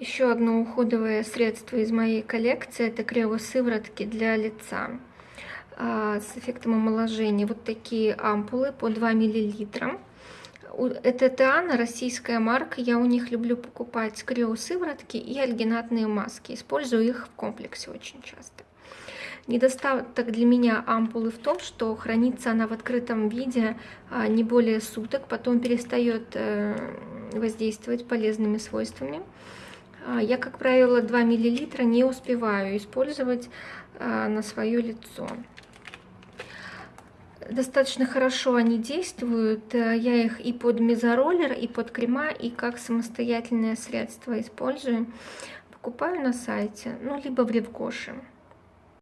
Еще одно уходовое средство из моей коллекции – это криосыворотки для лица а, с эффектом омоложения. Вот такие ампулы по 2 мл. Это Теана, российская марка. Я у них люблю покупать криосыворотки и альгинатные маски. Использую их в комплексе очень часто. Недостаток для меня ампулы в том, что хранится она в открытом виде а, не более суток, потом перестает э, воздействовать полезными свойствами. А, я, как правило, 2 мл не успеваю использовать а, на свое лицо. Достаточно хорошо они действуют. Э, я их и под мезороллер, и под крема, и как самостоятельное средство использую. Покупаю на сайте, ну, либо в Ревгоше.